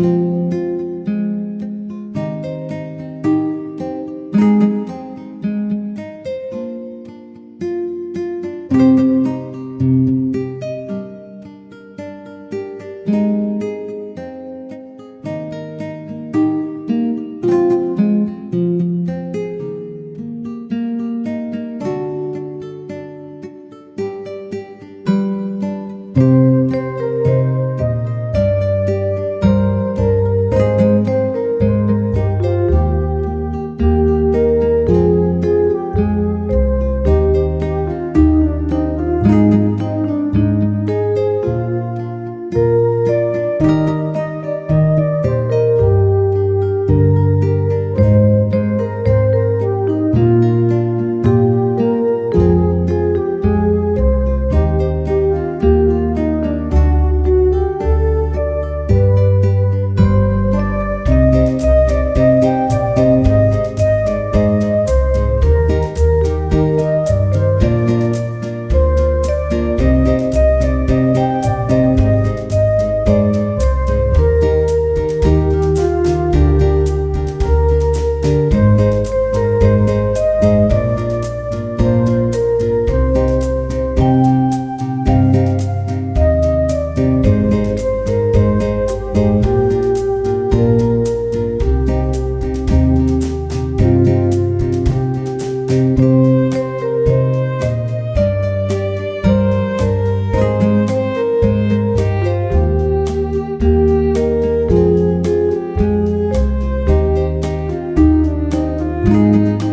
Música Música